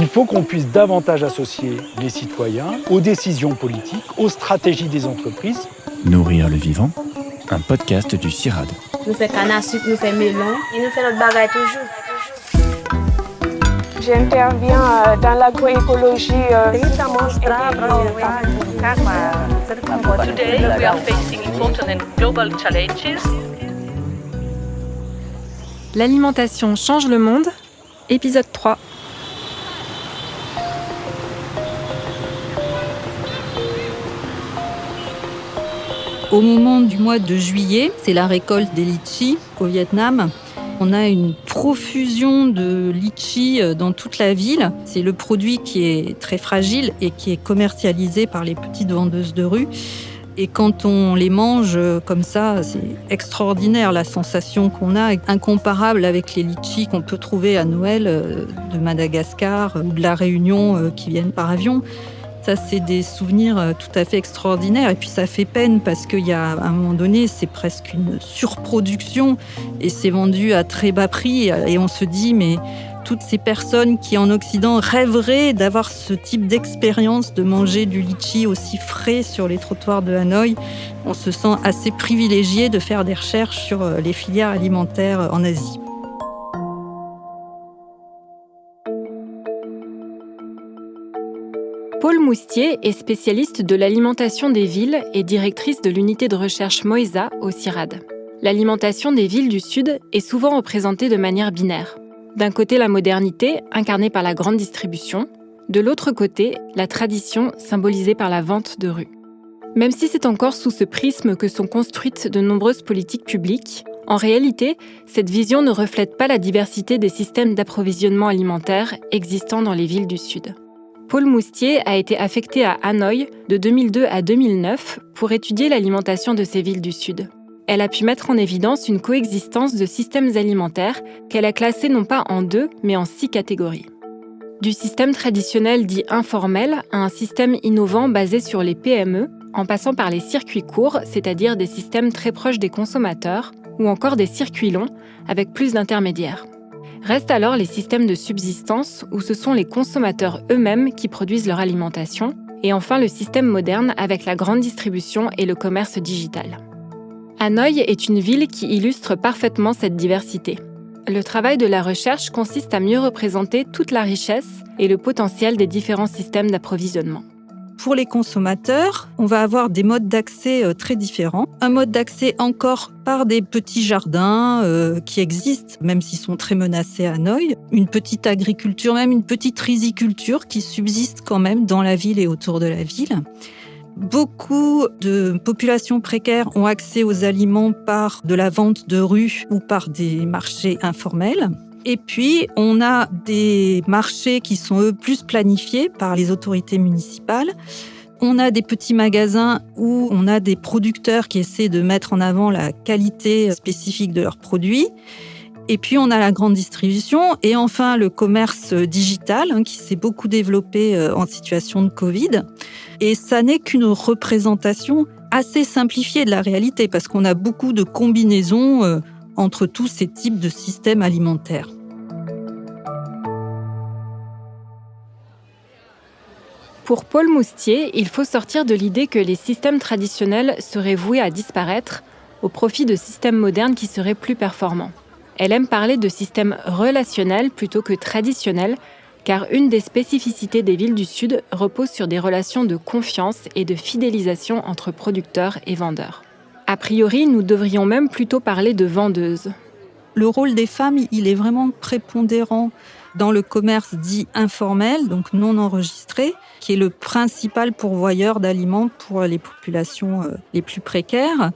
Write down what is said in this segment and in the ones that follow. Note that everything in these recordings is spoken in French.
Il faut qu'on puisse davantage associer les citoyens aux décisions politiques, aux stratégies des entreprises. Nourrir le vivant, un podcast du CIRAD. Nous faisons canne à sucre, nous faisons melon et nous faisons notre bagaille toujours. J'interviens euh, dans l'agroécologie. euh, Today, we are facing important and global challenges. L'alimentation change le monde, épisode 3. Au moment du mois de juillet, c'est la récolte des litchis au Vietnam. On a une profusion de litchis euh, dans toute la ville. C'est le produit qui est très fragile et qui est commercialisé par les petites vendeuses de rue. Et quand on les mange euh, comme ça, c'est extraordinaire la sensation qu'on a, incomparable avec les litchis qu'on peut trouver à Noël euh, de Madagascar ou de la Réunion qui viennent par avion. Ça, c'est des souvenirs euh, tout à fait extraordinaires. Et puis, ça fait peine parce qu'il y a, un moment donné, c'est presque une surproduction et c'est vendu à très bas prix. Et on se dit, mais toutes ces personnes qui, en Occident, rêveraient d'avoir ce type d'expérience, de manger du litchi aussi frais sur les trottoirs de Hanoï, on se sent assez privilégié de faire des recherches sur euh, les filières alimentaires en Asie. Paul Moustier est spécialiste de l'alimentation des villes et directrice de l'unité de recherche Moïsa au CIRAD. L'alimentation des villes du Sud est souvent représentée de manière binaire. D'un côté, la modernité, incarnée par la grande distribution, de l'autre côté, la tradition, symbolisée par la vente de rue. Même si c'est encore sous ce prisme que sont construites de nombreuses politiques publiques, en réalité, cette vision ne reflète pas la diversité des systèmes d'approvisionnement alimentaire existants dans les villes du Sud. Paul Moustier a été affecté à Hanoï de 2002 à 2009 pour étudier l'alimentation de ces villes du Sud. Elle a pu mettre en évidence une coexistence de systèmes alimentaires qu'elle a classés non pas en deux, mais en six catégories. Du système traditionnel dit informel à un système innovant basé sur les PME, en passant par les circuits courts, c'est-à-dire des systèmes très proches des consommateurs, ou encore des circuits longs, avec plus d'intermédiaires. Restent alors les systèmes de subsistance, où ce sont les consommateurs eux-mêmes qui produisent leur alimentation, et enfin le système moderne avec la grande distribution et le commerce digital. Hanoï est une ville qui illustre parfaitement cette diversité. Le travail de la recherche consiste à mieux représenter toute la richesse et le potentiel des différents systèmes d'approvisionnement. Pour les consommateurs, on va avoir des modes d'accès euh, très différents. Un mode d'accès encore par des petits jardins euh, qui existent, même s'ils sont très menacés à Hanoï. Une petite agriculture, même une petite riziculture qui subsiste quand même dans la ville et autour de la ville. Beaucoup de populations précaires ont accès aux aliments par de la vente de rue ou par des marchés informels. Et puis, on a des marchés qui sont, eux, plus planifiés par les autorités municipales. On a des petits magasins où on a des producteurs qui essaient de mettre en avant la qualité spécifique de leurs produits. Et puis, on a la grande distribution. Et enfin, le commerce digital hein, qui s'est beaucoup développé euh, en situation de Covid. Et ça n'est qu'une représentation assez simplifiée de la réalité parce qu'on a beaucoup de combinaisons euh, entre tous ces types de systèmes alimentaires. Pour Paul Moustier, il faut sortir de l'idée que les systèmes traditionnels seraient voués à disparaître au profit de systèmes modernes qui seraient plus performants. Elle aime parler de systèmes relationnels plutôt que traditionnels, car une des spécificités des villes du Sud repose sur des relations de confiance et de fidélisation entre producteurs et vendeurs. A priori, nous devrions même plutôt parler de vendeuses. Le rôle des femmes, il est vraiment prépondérant dans le commerce dit informel, donc non enregistré, qui est le principal pourvoyeur d'aliments pour les populations euh, les plus précaires.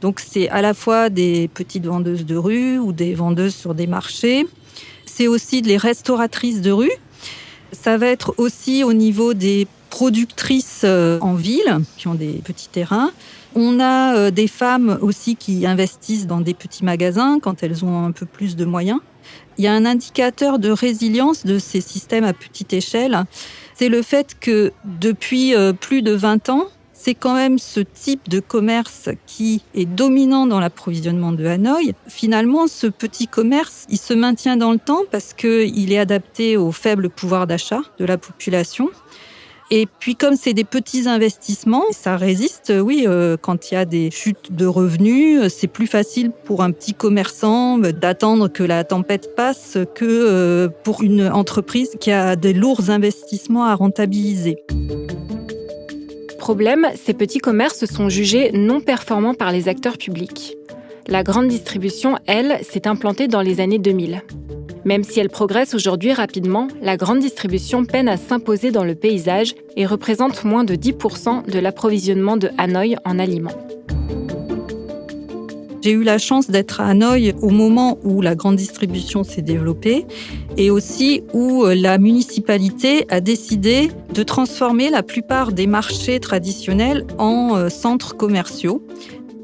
Donc c'est à la fois des petites vendeuses de rue ou des vendeuses sur des marchés. C'est aussi les restauratrices de rue. Ça va être aussi au niveau des productrices euh, en ville qui ont des petits terrains. On a euh, des femmes aussi qui investissent dans des petits magasins quand elles ont un peu plus de moyens. Il y a un indicateur de résilience de ces systèmes à petite échelle. C'est le fait que depuis euh, plus de 20 ans, c'est quand même ce type de commerce qui est dominant dans l'approvisionnement de Hanoï. Finalement, ce petit commerce, il se maintient dans le temps parce qu'il est adapté au faible pouvoir d'achat de la population. Et puis comme c'est des petits investissements, ça résiste. Oui, euh, quand il y a des chutes de revenus, c'est plus facile pour un petit commerçant d'attendre que la tempête passe que euh, pour une entreprise qui a des lourds investissements à rentabiliser. Problème, ces petits commerces sont jugés non performants par les acteurs publics. La grande distribution, elle, s'est implantée dans les années 2000. Même si elle progresse aujourd'hui rapidement, la grande distribution peine à s'imposer dans le paysage et représente moins de 10% de l'approvisionnement de Hanoï en aliments. J'ai eu la chance d'être à Hanoï au moment où la grande distribution s'est développée et aussi où euh, la municipalité a décidé de transformer la plupart des marchés traditionnels en euh, centres commerciaux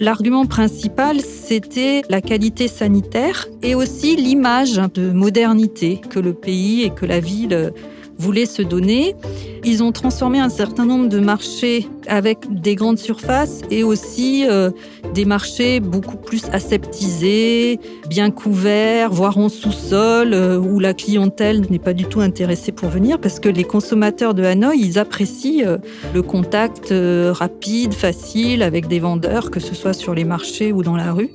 L'argument principal, c'était la qualité sanitaire et aussi l'image de modernité que le pays et que la ville voulaient se donner. Ils ont transformé un certain nombre de marchés avec des grandes surfaces et aussi euh, des marchés beaucoup plus aseptisés, bien couverts, voire en sous-sol, euh, où la clientèle n'est pas du tout intéressée pour venir parce que les consommateurs de Hanoï, ils apprécient euh, le contact rapide, facile avec des vendeurs, que ce soit sur les marchés ou dans la rue.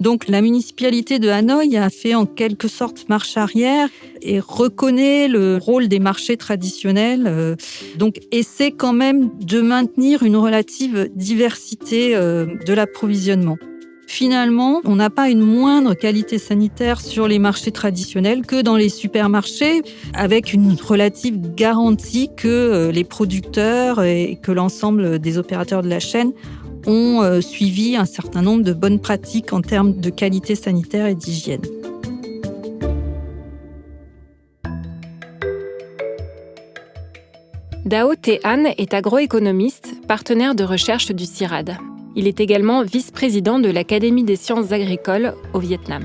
Donc la municipalité de Hanoï a fait en quelque sorte marche arrière et reconnaît le rôle des marchés traditionnels. Euh, donc essaie quand même de maintenir une relative diversité euh, de l'approvisionnement. Finalement, on n'a pas une moindre qualité sanitaire sur les marchés traditionnels que dans les supermarchés, avec une relative garantie que euh, les producteurs et que l'ensemble des opérateurs de la chaîne ont euh, suivi un certain nombre de bonnes pratiques en termes de qualité sanitaire et d'hygiène. Dao Tehan est agroéconomiste, partenaire de recherche du CIRAD. Il est également vice-président de l'Académie des sciences agricoles au Vietnam.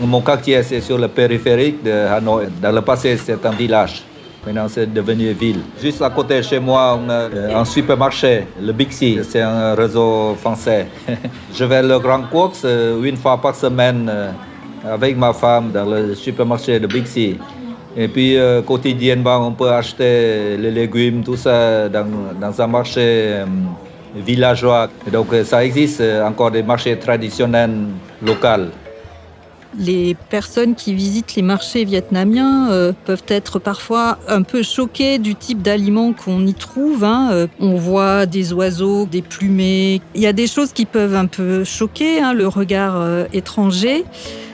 Mon quartier, c'est sur le périphérique de Hanoi. Dans le passé, c'est un village. Maintenant, c'est devenu ville. Juste à côté de chez moi, on a euh, un supermarché, le Bixi. C'est un réseau français. Je vais le Grand Course euh, une fois par semaine euh, avec ma femme dans le supermarché de Bixi. Et puis, quotidiennement, on peut acheter les légumes, tout ça, dans un marché villageois. donc, ça existe encore des marchés traditionnels locaux. Les personnes qui visitent les marchés vietnamiens euh, peuvent être parfois un peu choquées du type d'aliments qu'on y trouve. Hein. Euh, on voit des oiseaux, des plumées. Il y a des choses qui peuvent un peu choquer hein, le regard euh, étranger.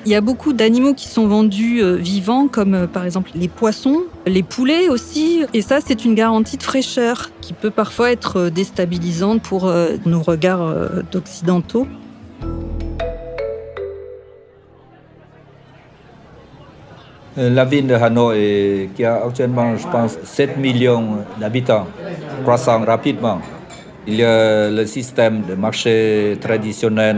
Il y a beaucoup d'animaux qui sont vendus vivants, comme par exemple les poissons, les poulets aussi. Et ça, c'est une garantie de fraîcheur qui peut parfois être déstabilisante pour nos regards d'occidentaux. La ville de Hanoi, qui a actuellement, je pense, 7 millions d'habitants, croissant rapidement. Il y a le système de marché traditionnel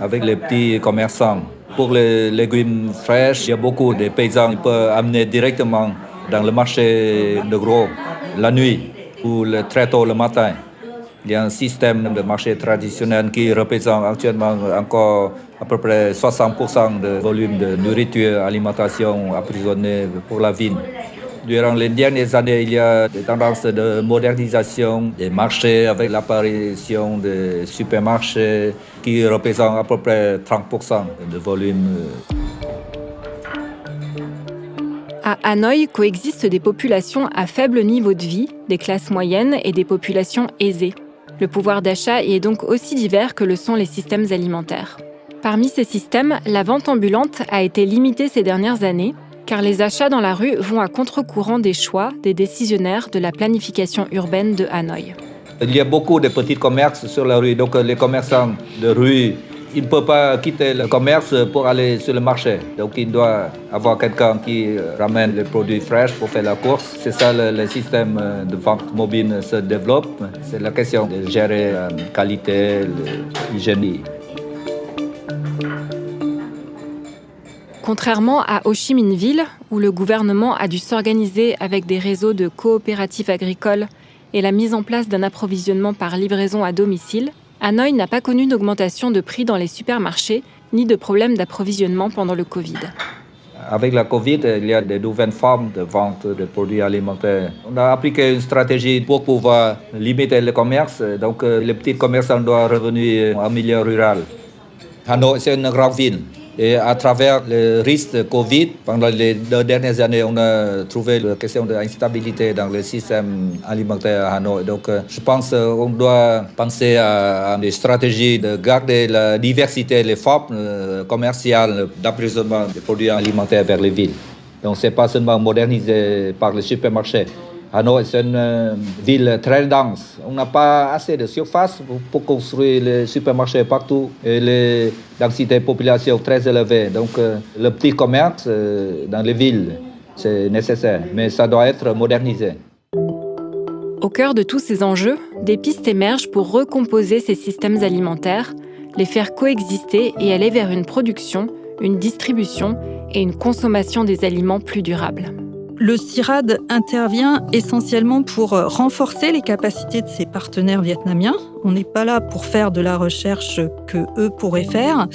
avec les petits commerçants. Pour les légumes fraîches, il y a beaucoup de paysans qui peuvent amener directement dans le marché de gros la nuit ou très tôt le matin. Il y a un système de marché traditionnel qui représente actuellement encore à peu près 60% de volume de nourriture, alimentation apprisonnée pour la ville. Durant les dernières années, il y a des tendances de modernisation des marchés avec l'apparition des supermarchés qui représentent à peu près 30% de volume. À Hanoï coexistent des populations à faible niveau de vie, des classes moyennes et des populations aisées. Le pouvoir d'achat y est donc aussi divers que le sont les systèmes alimentaires. Parmi ces systèmes, la vente ambulante a été limitée ces dernières années, car les achats dans la rue vont à contre-courant des choix des décisionnaires de la planification urbaine de Hanoï. Il y a beaucoup de petits commerces sur la rue, donc les commerçants de rue il ne peut pas quitter le commerce pour aller sur le marché. Donc il doit avoir quelqu'un qui ramène les produits fraîches pour faire la course. C'est ça le, système de vente mobile se développe. C'est la question de gérer la qualité, l'hygiène. Contrairement à Ho Chi Minh Ville, où le gouvernement a dû s'organiser avec des réseaux de coopératives agricoles et la mise en place d'un approvisionnement par livraison à domicile, Hanoï n'a pas connu d'augmentation de prix dans les supermarchés ni de problème d'approvisionnement pendant le Covid. Avec la Covid, il y a des nouvelles formes de vente de produits alimentaires. On a appliqué une stratégie pour pouvoir limiter le commerce. Donc, euh, les petits commerçants doivent revenir en milieu rural. Hanoi, c'est une grande ville. Et à travers le risque de Covid, pendant les deux dernières années, on a trouvé la question de l'instabilité dans le système alimentaire à Hanoi. Donc, euh, je pense qu'on doit penser à, des stratégies de garder la diversité, les formes euh, commerciales d'approvisionnement des produits alimentaires vers les villes. Donc, ce n'est pas seulement modernisé par les supermarchés. Hanoi, c'est une euh, ville très dense. On n'a pas assez de surface pour, construire les supermarchés partout et les densités de population très élevées. Donc, euh, le petit commerce euh, dans les villes, c'est nécessaire, mais ça doit être modernisé. Au cœur de tous ces enjeux, des pistes émergent pour recomposer ces systèmes alimentaires, les faire coexister et aller vers une production, une distribution et une consommation des aliments plus durables. Le CIRAD intervient essentiellement pour renforcer les capacités de ses partenaires vietnamiens. On n'est pas là pour faire de la recherche que eux pourraient faire.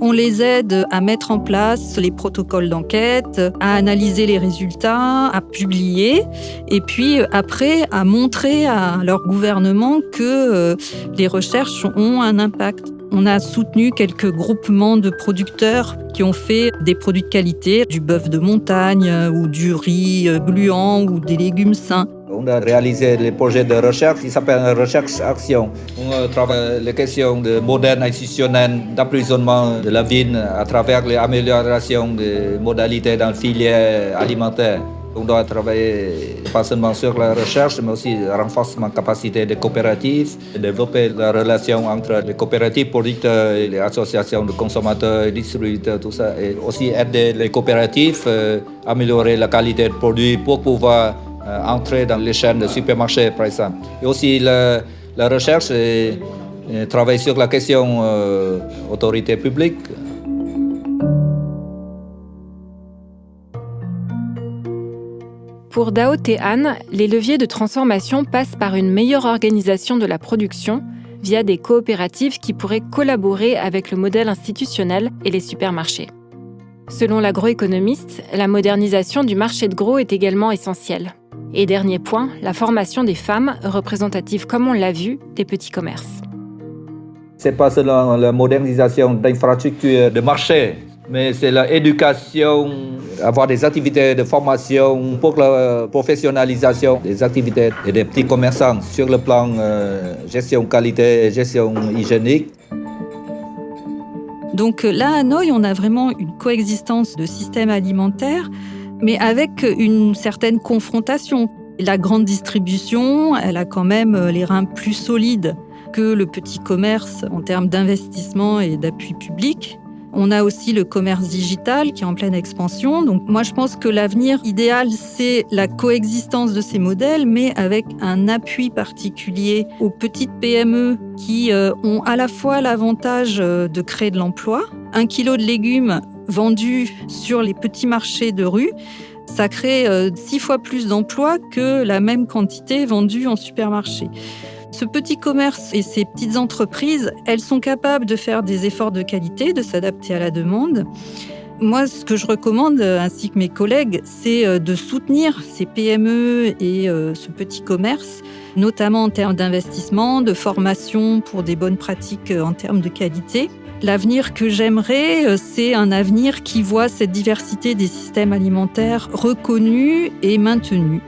On les aide à mettre en place les protocoles d'enquête, à analyser les résultats, à publier, et puis après à montrer à leur gouvernement que euh, les recherches ont un impact. On a soutenu quelques groupements de producteurs qui ont fait des produits de qualité, du bœuf de montagne ou du riz gluant ou des légumes sains. On a réalisé les projets de recherche qui s'appellent recherche-action. On travaille les questions de modèle institutionnel d'emprisonnement de la vigne à travers l'amélioration des modalités dans la filière alimentaire. On doit travailler pas seulement sur la recherche, mais aussi le renforcement de capacité des coopératives, développer la relation entre les coopératives producteurs et les associations de consommateurs distributeurs, tout ça, et aussi aider les coopératives à améliorer la qualité des produits pour pouvoir euh, entrer dans les chaînes de supermarchés, par exemple. Et aussi la, recherche et, travailler sur la question euh, autorité publique. Pour Dao Tehan, les leviers de transformation passent par une meilleure organisation de la production via des coopératives qui pourraient collaborer avec le modèle institutionnel et les supermarchés. Selon l'agroéconomiste, la modernisation du marché de gros est également essentielle. Et dernier point, la formation des femmes, représentatives comme on l'a vu, des petits commerces. C'est pas seulement la modernisation d'infrastructures de marché, mais c'est l'éducation, avoir des activités de formation pour la professionnalisation des activités et des petits commerçants sur le plan euh, gestion qualité et gestion hygiénique. Donc là, à Hanoï, on a vraiment une coexistence de systèmes alimentaires, mais avec une certaine confrontation. La grande distribution, elle a quand même les reins plus solides que le petit commerce en termes d'investissement et d'appui public. On a aussi le commerce digital qui est en pleine expansion. Donc moi, je pense que l'avenir idéal, c'est la coexistence de ces modèles, mais avec un appui particulier aux petites PME qui euh, ont à la fois l'avantage euh, de créer de l'emploi. Un kilo de légumes vendus sur les petits marchés de rue, ça crée euh, six fois plus d'emplois que la même quantité vendue en supermarché. Ce petit commerce et ces petites entreprises, elles sont capables de faire des efforts de qualité, de s'adapter à la demande. Moi, ce que je recommande, ainsi que mes collègues, c'est euh, de soutenir ces PME et euh, ce petit commerce, notamment en termes d'investissement, de formation pour des bonnes pratiques euh, en termes de qualité. L'avenir que j'aimerais, c'est un avenir qui voit cette diversité des systèmes alimentaires reconnue et maintenue.